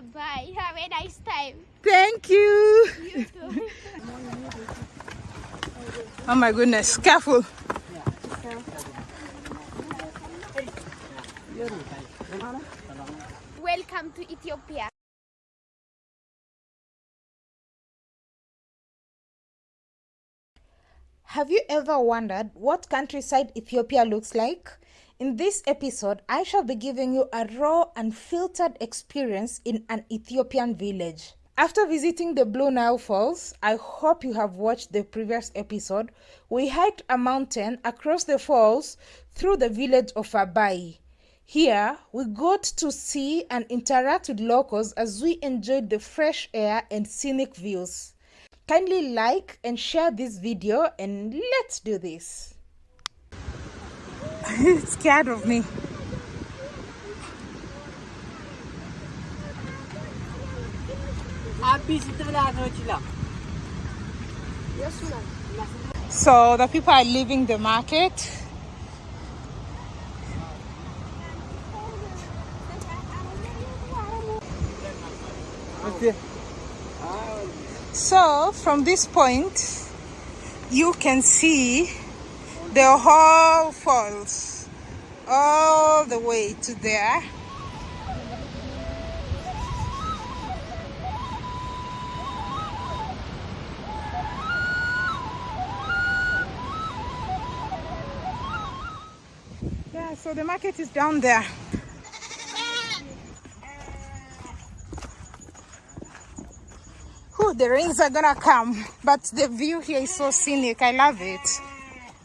Bye. Have a nice time. Thank you. You too. Oh my goodness, careful. Welcome to Ethiopia. Have you ever wondered what countryside Ethiopia looks like? In this episode, I shall be giving you a raw, unfiltered experience in an Ethiopian village. After visiting the Blue Nile Falls, I hope you have watched the previous episode. We hiked a mountain across the falls through the village of Abai. Here, we got to see and interact with locals as we enjoyed the fresh air and scenic views. Kindly like and share this video and let's do this. It's scared of me. So the people are leaving the market. So from this point, you can see the whole falls all the way to there. Yeah, so the market is down there. The rains are gonna come, but the view here is so scenic. I love it.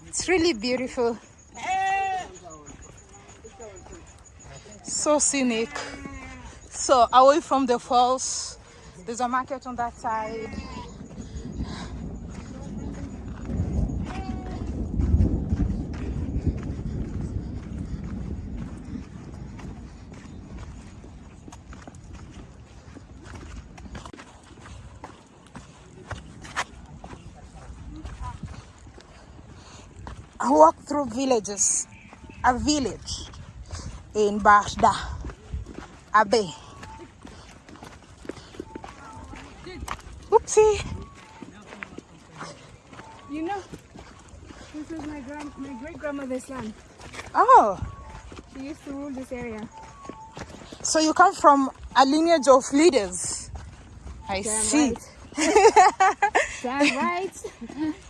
It's really beautiful. So scenic. So away from the falls, there's a market on that side. I walk through villages. A village in Bashda, Abe. Oopsie. You know, this was my grand, my great grandmother's land. Oh, She used to rule this area. so you come from a lineage of leaders. I Damn see. right. Damn right.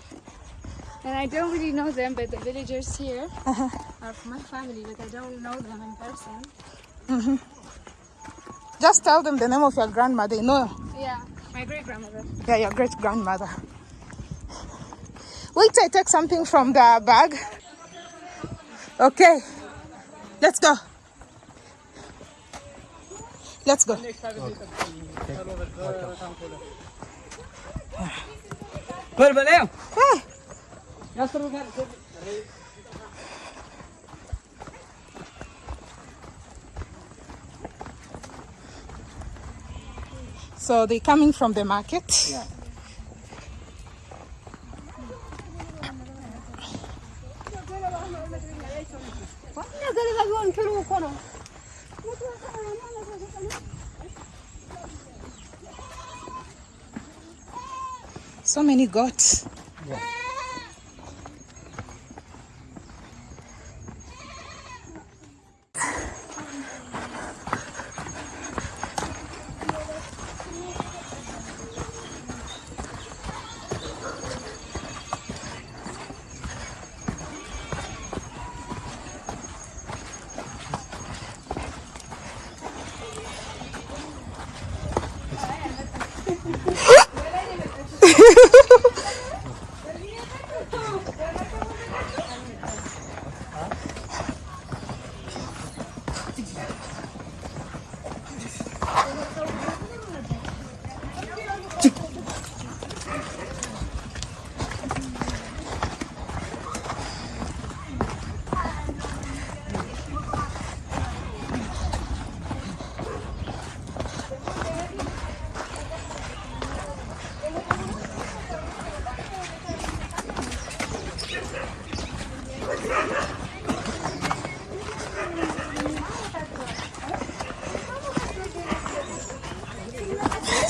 and I don't really know them, but the villagers here are from my family, but I don't know them in person. Just tell them the name of your grandmother. No, Yeah, my great grandmother. yeah, your great grandmother. Wait, I take something from the bag. Okay, let's go. Let's go. Hmm. So they're coming from the market. Yeah. So many goats.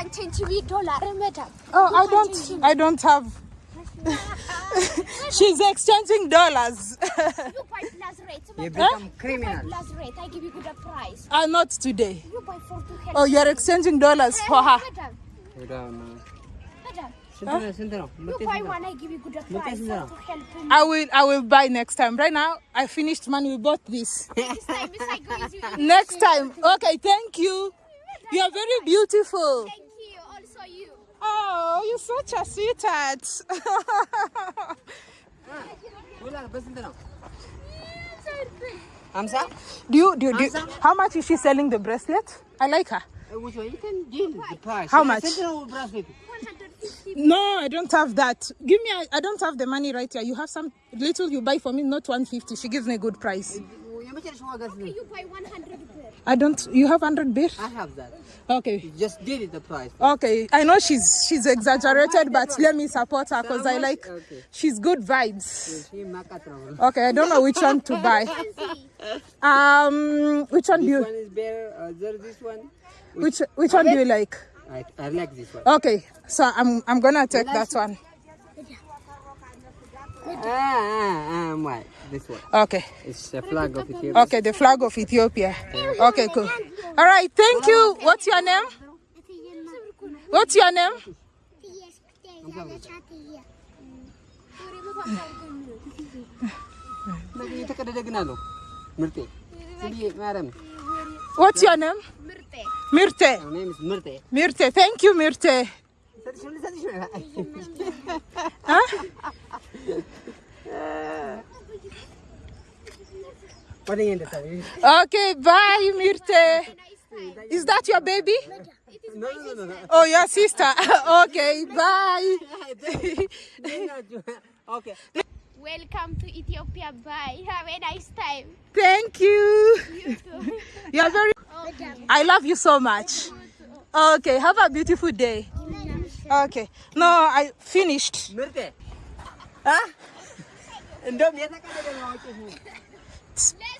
120 dollar madam. Oh, I don't I don't have She's exchanging dollars. you buy plus rate. You become huh? criminal. You buy plus rate. I give you good price. Ah, uh, not today. You buy for two Oh, you're exchanging dollars hey, for her. Madam. Madam. Huh? You buy one, I give you good price to help me. I will, I will buy next time. Right now, I finished money. We bought this. next time, next time. Okay, thank you. You are very beautiful. Oh, you're such a sweetheart. Hamza, do you do, you, do you, how much is she selling the bracelet? I like her. How much? No, I don't have that. Give me, I I don't have the money right here. You have some little you buy for me, not 150. She gives me a good price. I don't you have 100 birr. I have that. Okay. You just did it the price. Okay. I know she's she's exaggerated but let me support her cuz I like okay. she's good vibes. Okay, I don't know which one to buy. Um which one do you This one is better. Uh, this one. Which, which one do you like? I, I like this one. Okay. So I'm I'm going to take that one. Ah. ah. This one. Okay. It's the flag of Ethiopia. Okay, the flag of Ethiopia. Yeah. Okay, cool. All right, thank you. What's your name? What's your name? What's your name? Mirte. My name is Mirte. Mirte, thank you, Mirte. huh? Uh, Okay, bye, Mirte. Is that your baby? No, no, no, no. Oh, your sister. okay, bye. okay. Welcome to Ethiopia. Bye. Have a nice time. Thank you. You too. you are very. Okay. I love you so much. Okay. Have a beautiful day. Okay. No, I finished. Huh? Let's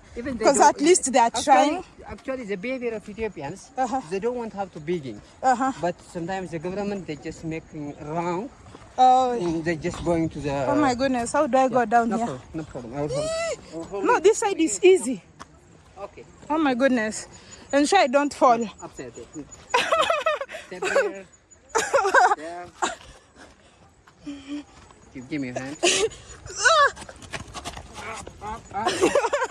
even because at least they are actually, trying. Actually, the behavior of Ethiopians, uh -huh. they don't want to have to begin. Uh -huh. But sometimes the government they just making wrong. Oh, they're just going to the. Oh my goodness! How do I yeah, go down no here? Problem, no problem. I'll hold, I'll hold no, this side is easy. Okay. Oh my goodness! And sure I don't fall. Give, me a hand.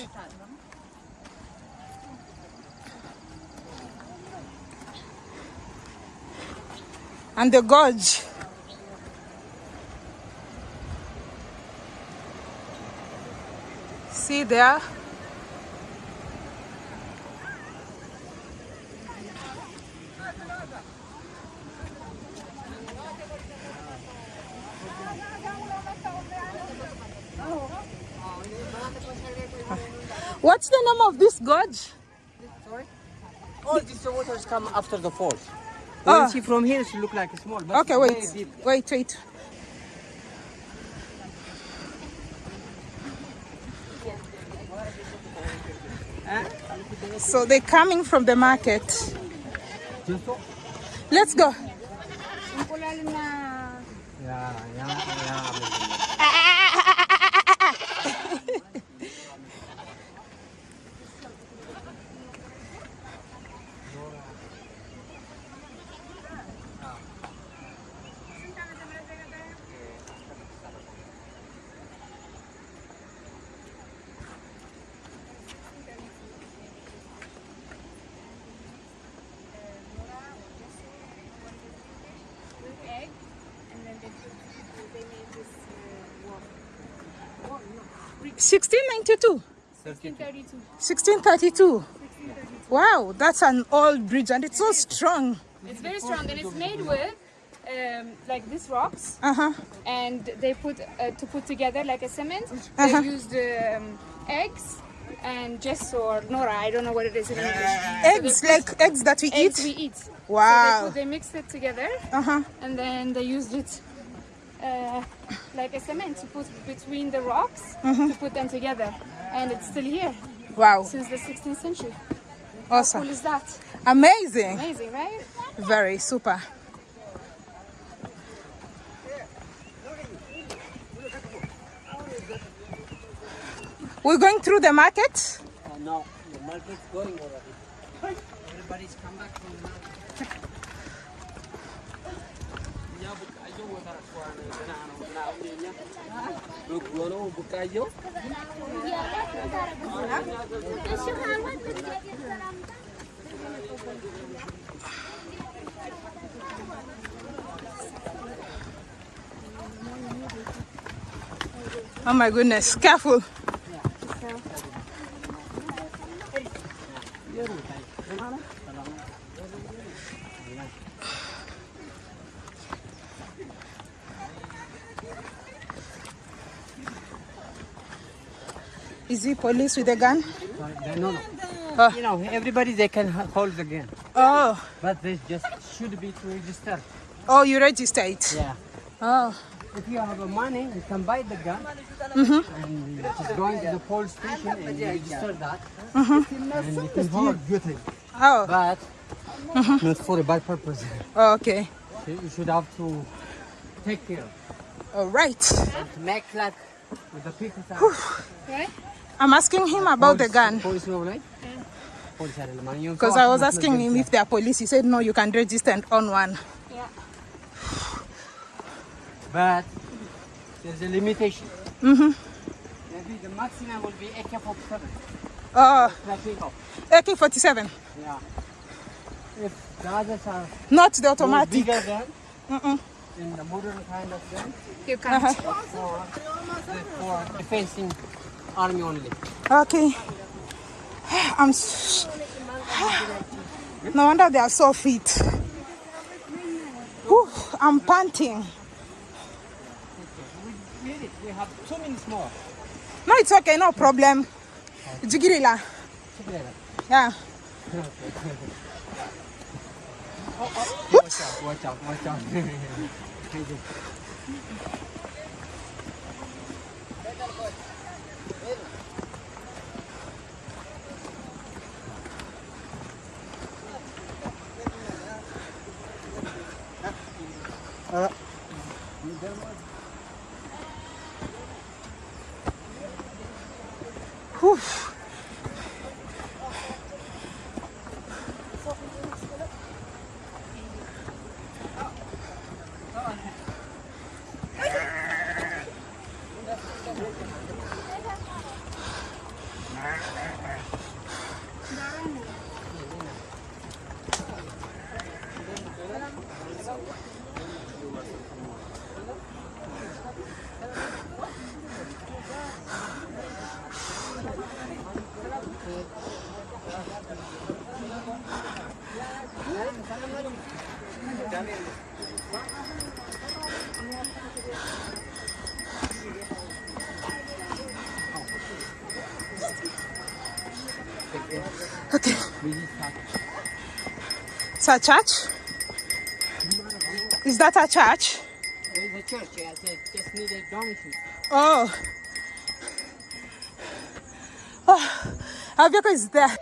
And the gorge. See there? What's the name of this gorge? All these waters come after the falls. Ah. When Ah. you see from here, it look like a small. But Okay, it's wait, wait, wait. So they're coming from the market. Let's go. Yeah, yeah, yeah. egg, and then they, they made this uh, wall. 1692. 1632. 1632. Wow, that's an old bridge and it's so strong. It's very strong and it's made with um, like these rocks Uh huh. and they put uh, to put together like a cement. Uh-huh. They used um, eggs and gesso or nora. I don't know what it is in English. Eggs, like eggs that we Eggs eat. we eat. So they, Wow. put, they mixed it together Uh huh. and then they used it uh, like a cement to put between the rocks Mm-hmm. to put them together. And it's still here Wow. since the 16th century. Awesome. How Awesome. cool is that? Amazing. Amazing, right? Very super. We're going through the market. Uh, no, the market's going already. Everybody's come back from the market. Oh my goodness, careful. Is he police with a gun? No, no. Oh. You know, everybody they can hold the gun, Oh, but this just should be to register. oh, you register it. Yeah. Oh, If you have a money, you can buy the gun Mhm. and you just going to the police station and register that. Mhm. And you can hold oh, but not for a bad purpose. oh, okay. You you should have to take care All right. and make like with the people. that- Right? I'm asking him about the gun Police know, right? Police are in the money. because I was asking him if they are police. He said no, you can register and own one. Yeah. But there's a limitation. Mm-hmm. Maybe the maximum will be AK-47. Oh, AK-47, Yeah. If the others are not the automatic. bigger gun, Mm-mm. in the modern kind of gun, You can't. Uh-huh. for, for defending army only. Okay. I'm. No wonder they are so fit. Whew, I'm panting. We need it. We have two minutes more. No, it's okay, no problem. Jigirila. Together. Yeah. Watch out, watch out, watch out. Okay. It's a church? Is that a church? Is a church, yeah, they just need a donation. Oh. Oh, vehicle is there.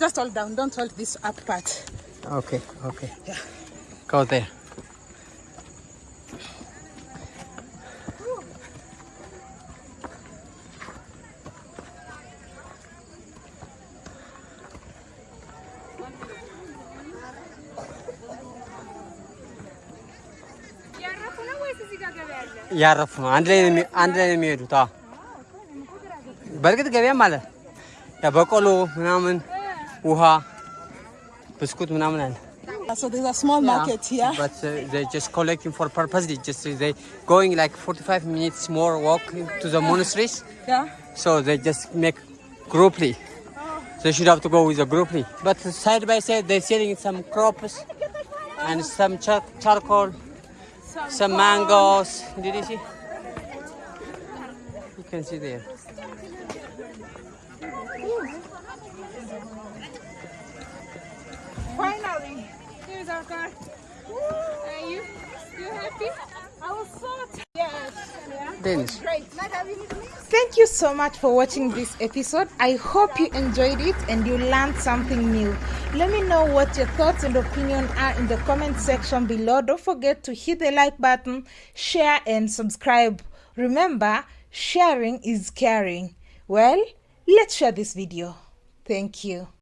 Just hold down, don't hold this up part. Okay, okay. Yeah. Go there. ያረፉ ነው ወይስ እዚህ ጋር ገበያ አለ? እያረፉ ነው። አንድ ላይ ነው የሚ- አንድ ላይ ነው የሚሄዱት። አዎ በእርግጥ ገበያም አለ። ያ በቆሎ ምናምን፣ ውሃ፣ ብስኩት ምናምን አለ። So there's a small market here. But uh, they're just collecting for purpose. They just they going like 45 minutes more walk to the monasteries. Yeah. So they just make grouply. They should have to go with a grouply. But side by side, they're selling some crops and some char- charcoal, some mangoes. Did you see? You can see there. Finally, here's our car. Are you you happy? I was so yes. Dennis. Thank you so much for watching this episode. I hope you enjoyed it and you learned something new. Let me know what your thoughts and opinion are in the comment section below. Don't forget to hit the like button, share, and subscribe. Remember, sharing is caring. Well, let's share this video. Thank you.